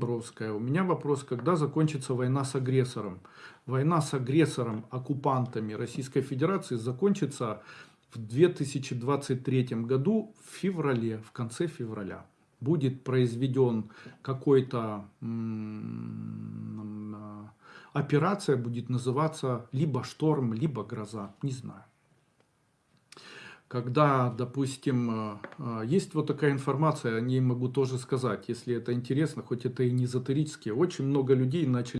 Бровская. У меня вопрос, когда закончится война с агрессором? Война с агрессором, оккупантами Российской Федерации закончится в 2023 году в феврале, в конце февраля. Будет произведен какой-то операция, будет называться либо шторм, либо гроза, не знаю когда, допустим, э, э, есть вот такая информация, о ней могу тоже сказать, если это интересно, хоть это и не эзотерически, очень много людей начали